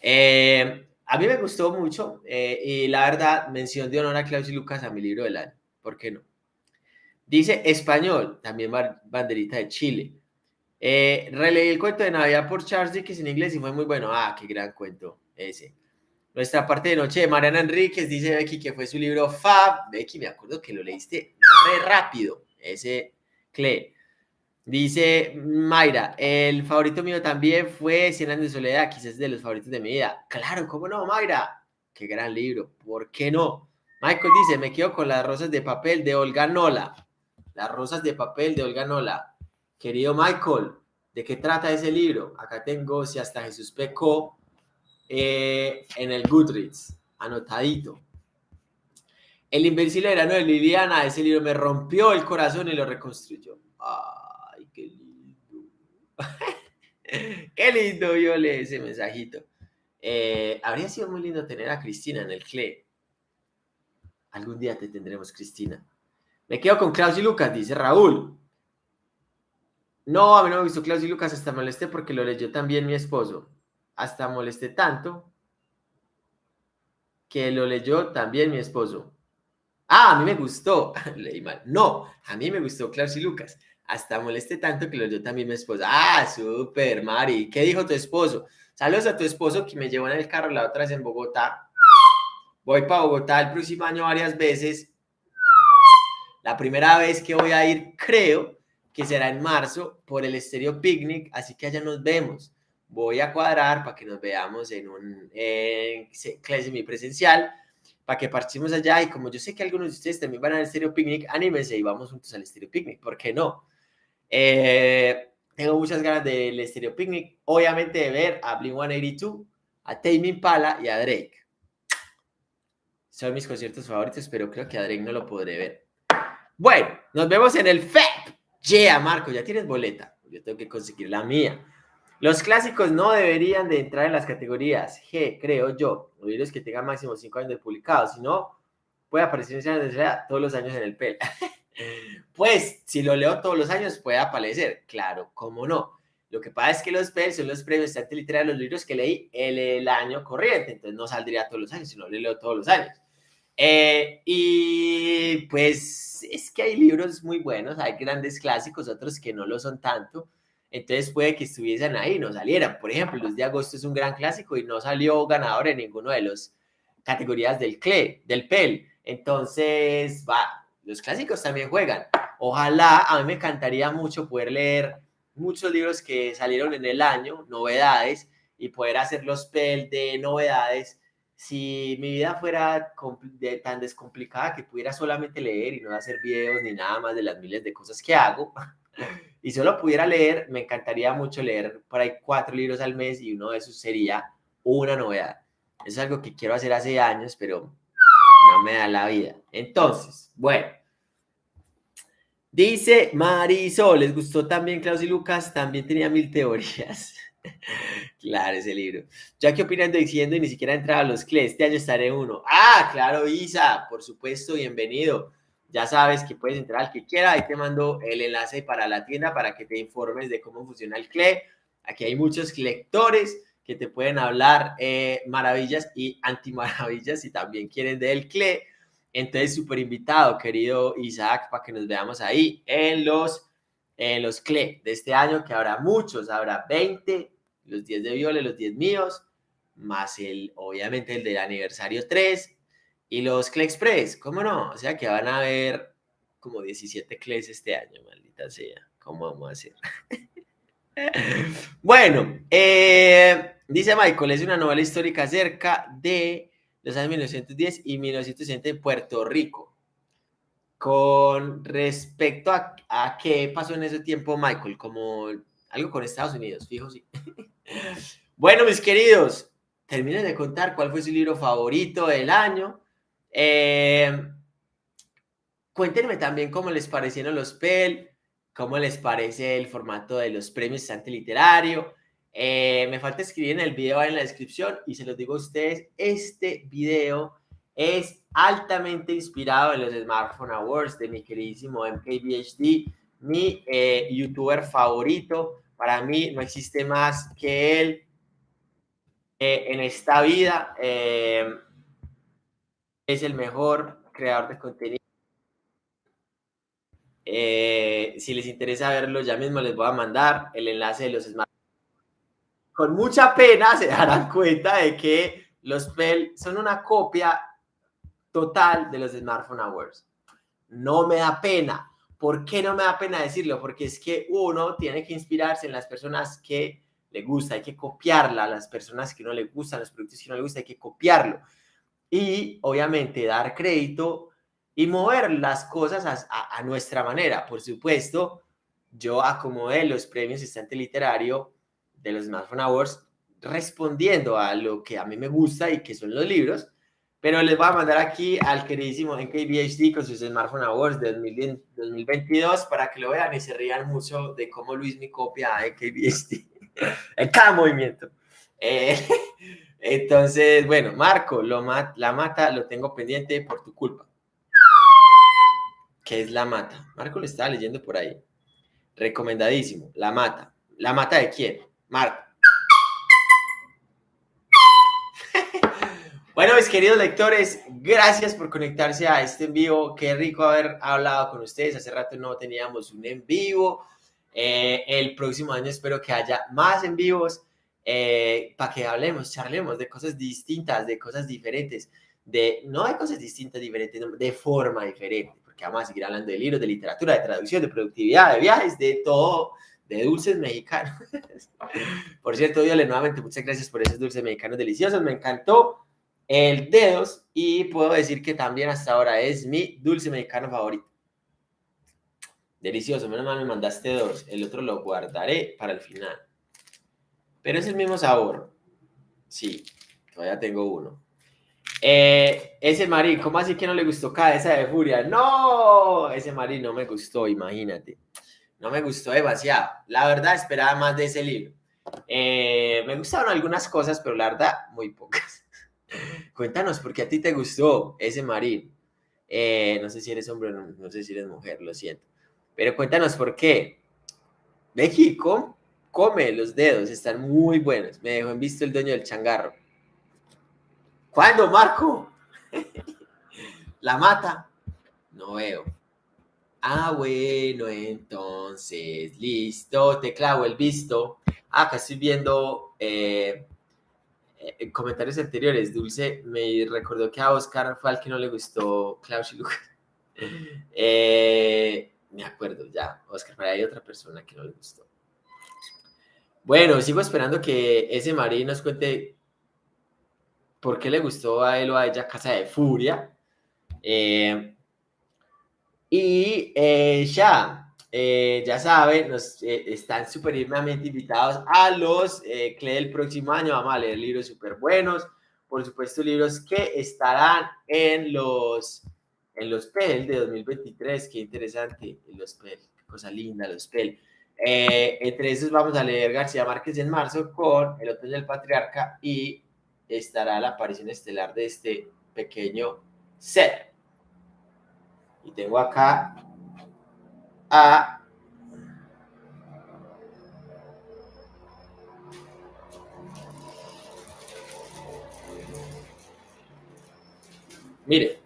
Eh, a mí me gustó mucho eh, y la verdad, mención de honor a Klaus y Lucas a mi libro del año. ¿Por qué no? Dice español, también banderita de Chile. Eh, releí el cuento de Navidad por Charles Dickens en inglés y fue muy bueno. Ah, qué gran cuento ese. Nuestra parte de noche de Mariana Enríquez dice Becky que fue su libro Fab. Becky, me acuerdo que lo leíste re rápido. Ese Cle. Dice Mayra, el favorito mío también fue Cien años de soledad, quizás de los favoritos de mi vida. Claro, ¿cómo no, Mayra? Qué gran libro, ¿por qué no? Michael dice, me quedo con las rosas de papel de Olga Nola. Las rosas de papel de Olga Nola. Querido Michael, ¿de qué trata ese libro? Acá tengo Si hasta Jesús pecó eh, en el Goodreads, anotadito. El invencible verano de Liliana, ese libro me rompió el corazón y lo reconstruyó. Ah. [LAUGHS] qué lindo, yo leí ese mensajito. Eh, habría sido muy lindo tener a Cristina en el CLE. Algún día te tendremos, Cristina. Me quedo con Klaus y Lucas, dice Raúl. No, a mí no me gustó Klaus y Lucas, hasta molesté porque lo leyó también mi esposo. Hasta molesté tanto que lo leyó también mi esposo. Ah, a mí me gustó. [LAUGHS] Leí mal. No, a mí me gustó Klaus y Lucas hasta moleste tanto que lo dio también mi esposa. Ah, súper, Mari. ¿Qué dijo tu esposo? Saludos a tu esposo que me llevó en el carro la otra vez en Bogotá. Voy para Bogotá el próximo año varias veces. La primera vez que voy a ir, creo que será en marzo por el Estéreo Picnic, así que allá nos vemos. Voy a cuadrar para que nos veamos en un clase presencial, para que partimos allá. Y como yo sé que algunos de ustedes también van al Estéreo Picnic, anímense y vamos juntos al Estéreo Picnic. ¿Por qué no? Eh, tengo muchas ganas del Stereo Picnic, obviamente de ver a Blink-182, a Tame Impala y a Drake. Son mis conciertos favoritos, pero creo que a Drake no lo podré ver. Bueno, nos vemos en el FEP. Yeah, Marco, ya tienes boleta. Yo tengo que conseguir la mía. Los clásicos no deberían de entrar en las categorías G, creo yo. Los libros que tengan máximo 5 años de publicados. Si no, puede aparecer en todos los años en el PEL. [LAUGHS] Pues, si lo leo todos los años, puede aparecer. Claro, cómo no. Lo que pasa es que los PEL son los premios de arte literario de los libros que leí el, año corriente, entonces no saldría todos los años, sino lo leo todos los años. Eh, y pues es que hay libros muy buenos, hay grandes clásicos, otros que no lo son tanto, entonces puede que estuviesen ahí, no salieran. Por ejemplo, Luz de Agosto es un gran clásico y no salió ganador en ninguno de las categorías del CLE, del PEL. Entonces, va, los clásicos también juegan. Ojalá, a mí me encantaría mucho poder leer muchos libros que salieron en el año, novedades, y poder hacer los pel de novedades. Si mi vida fuera tan descomplicada que pudiera solamente leer y no hacer videos ni nada más de las miles de cosas que hago, [LAUGHS] y solo pudiera leer, me encantaría mucho leer por ahí cuatro libros al mes y uno de esos sería una novedad. Es algo que quiero hacer hace años, pero no me da la vida. Entonces, bueno. Dice Marisol, ¿les gustó también Klaus y Lucas? También tenía mil teorías. [LAUGHS] claro, ese libro. Ya que opinando diciendo y ni siquiera entraba a los CLE, este año estaré uno. Ah, claro, Isa, por supuesto, bienvenido. Ya sabes que puedes entrar al que quiera, ahí te mando el enlace para la tienda para que te informes de cómo funciona el CLE. Aquí hay muchos lectores que te pueden hablar eh, maravillas y antimaravillas si también quieren del CLE. Entonces, súper invitado, querido Isaac, para que nos veamos ahí en los, en los CLE de este año, que habrá muchos, habrá 20, los 10 de Viole, los 10 míos, más el, obviamente, el del aniversario 3 y los CLE Express, ¿cómo no? O sea que van a haber como 17 CLEs este año, maldita sea. ¿Cómo vamos a hacer? [LAUGHS] bueno, eh, Dice Michael, es una novela histórica acerca de los años 1910 y 1960 en Puerto Rico. Con respecto a, qué pasó en ese tiempo, Michael, como algo con Estados Unidos, fijo, sí. [LAUGHS] bueno, mis queridos, terminen de contar cuál fue su libro favorito del año. Eh, cuéntenme también cómo les parecieron los PEL, cómo les parece el formato de los premios Sante Literario. Eh, me falta escribir en el video en la descripción y se los digo a ustedes, este video es altamente inspirado en los Smartphone Awards de mi queridísimo MKBHD, mi eh, youtuber favorito. Para mí no existe más que él eh, en esta vida. es el mejor creador de contenido. si les interesa verlo, ya mismo les voy a mandar el enlace de los Smartphone con mucha pena se darán cuenta de que los PEL son una copia total de los Smartphone Awards. No me da pena. ¿Por qué no me da pena decirlo? Porque es que uno tiene que inspirarse en las personas que le gusta, hay que copiarla, las personas que no le gustan, los productos que no le gusta, hay que copiarlo. Y obviamente dar crédito y mover las cosas a, a nuestra manera. Por supuesto, yo acomodé los premios Instante Literario de los Smartphone Awards respondiendo a lo que a mí me gusta y que son los libros, pero les voy a mandar aquí al queridísimo NKBHD con sus Smartphone Awards de 2022 para que lo vean y se rían mucho de cómo Luis me copia a NKBHD [LAUGHS] en cada movimiento. Eh, [LAUGHS] entonces, bueno, Marco, lo la mata lo tengo pendiente por tu culpa. ¿Qué es la mata? Marco lo estaba leyendo por ahí. Recomendadísimo. La mata. ¿La mata de quién? Marco. [LAUGHS] Bueno, mis queridos lectores, gracias por conectarse a este en vivo. Qué rico haber hablado con ustedes. Hace rato no teníamos un en vivo. Eh, el próximo año espero que haya más en vivos eh, para que hablemos, charlemos de cosas distintas, de cosas diferentes, de no de cosas distintas, diferentes, de forma diferente, porque vamos a seguir hablando de libros, de literatura, de traducción, de productividad, de viajes, de todo de dulces mexicanos. [LAUGHS] por cierto, Viole, nuevamente muchas gracias por esos dulces mexicanos deliciosos. Me encantó el dedos y puedo decir que también hasta ahora es mi dulce mexicano favorito. Delicioso, menos mal me mandaste dos. El otro lo guardaré para el final. Pero es el mismo sabor. Sí, todavía tengo uno. Eh, ese marí, ¿cómo así que no le gustó Cabeza de Furia? No, ese marí no me gustó, imagínate no me gustó demasiado. La verdad, esperaba más de ese libro. Eh, me gustaron algunas cosas, pero la verdad, muy pocas. [LAUGHS] Cuéntanos, ¿por qué a ti te gustó ese marín? Eh, no sé si eres hombre o no, no, sé si eres mujer, lo siento. Pero cuéntanos por qué. México come los dedos, están muy buenos. Me dejó en visto el dueño del changarro. ¿Cuándo, Marco? [LAUGHS] ¿La mata? No veo. Ah, bueno, entonces, listo, te clavo el visto. Ah, acá estoy viendo eh, eh, comentarios anteriores. Dulce me recordó que a Oscar fue al que no le gustó Klaus. [LAUGHS] Eh, me acuerdo ya, Oscar, pero hay otra persona que no le gustó. Bueno, sigo esperando que ese Mari nos cuente por qué le gustó a él o a ella Casa de Furia. Eh, y eh, ya, eh, ya saben, nos, están supremamente invitados a los CLE del próximo año. Vamos a leer libros súper buenos. Por supuesto, libros que estarán en los, en los PEL de 2023. Qué interesante, los PEL, qué cosa linda, los PEL. entre esos vamos a leer García Márquez en marzo con El Hotel del Patriarca y estará la aparición estelar de este pequeño ser. Tengo acá a Mire,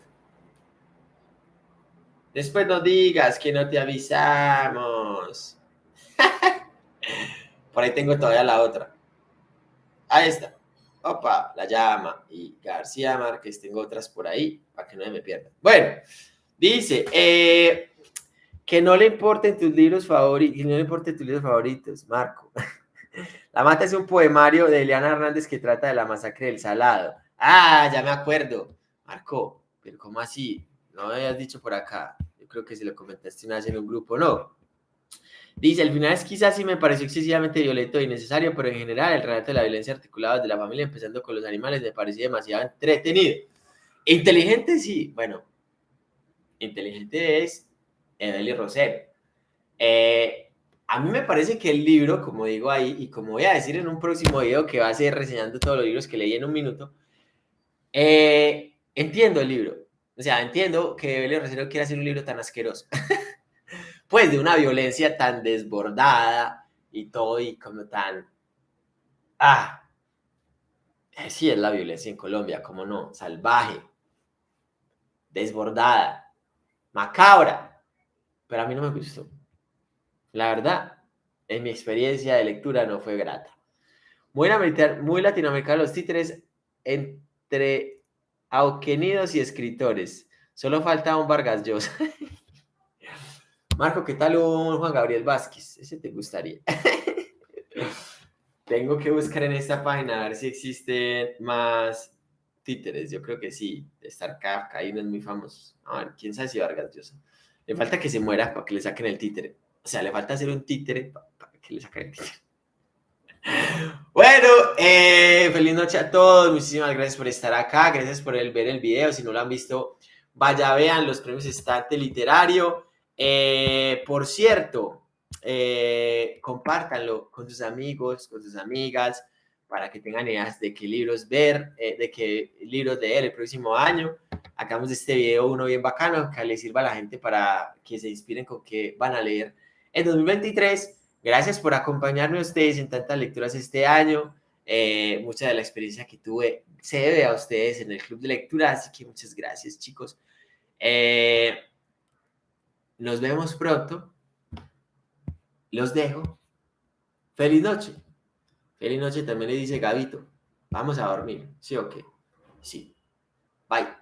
después no digas que no te avisamos. [LAUGHS] Por ahí tengo todavía la otra. Ahí está. Opa, la llama. Y García Márquez, tengo otras por ahí para que no me pierdan. Bueno, dice eh, que no le importen tus libros favoritos, que no le importen tus libros favoritos, Marco. [LAUGHS] La Mata es un poemario de Eliana Hernández que trata de la masacre del Salado. Ah, ya me acuerdo. Marco, pero ¿cómo así? No me habías dicho por acá. Yo creo que se lo comentaste una vez en un grupo, ¿no? Dice, al final es quizás sí me pareció excesivamente violento e innecesario, pero en general el relato de la violencia articulada de la familia, empezando con los animales, me parecía demasiado entretenido. Inteligente, sí. Bueno, inteligente es Evelyn Rosero. Eh, a mí me parece que el libro, como digo ahí, y como voy a decir en un próximo video que va a ser reseñando todos los libros que leí en un minuto, eh, entiendo el libro. O sea, entiendo que Evelyn Rosero quiera hacer un libro tan asqueroso. [LAUGHS] pues de una violencia tan desbordada y todo y como tan... Ah, eh, sí es la violencia en Colombia, como no, salvaje, desbordada, macabra, pero a mí no me gustó. La verdad, en mi experiencia de lectura no fue grata. Muy, muy latinoamericano los títeres entre auquenidos y escritores. Solo falta un Vargas Llosa. [LAUGHS] Marco, ¿qué tal un Juan Gabriel Vázquez? Ese te gustaría. [LAUGHS] Tengo que buscar en esta página a ver si existen más títeres. Yo creo que sí. Star Kafka, no es muy famoso. A ver, quién sabe si Vargas Llosa. Le falta que se muera para que le saquen el títere. O sea, le falta hacer un títere para que le saquen el títere. [LAUGHS] Bueno, eh, feliz noche a todos. Muchísimas gracias por estar acá. Gracias por ver el video. Si no lo han visto, vaya, vean los premios Estante Literario. Eh, por cierto, eh, compártanlo con sus amigos, con sus amigas, para que tengan ideas de qué libros ver, eh, de qué libros leer el próximo año. Hagamos de este video uno bien bacano que le sirva a la gente para que se inspiren con qué van a leer en 2023. Gracias por acompañarme a ustedes en tantas lecturas este año. mucha de la experiencia que tuve se debe a ustedes en el club de lectura, así que muchas gracias, chicos. Eh, nos vemos pronto. Los dejo. Feliz noche. Feliz noche también le dice Gabito. Vamos a dormir. ¿Sí o qué? Sí. Bye.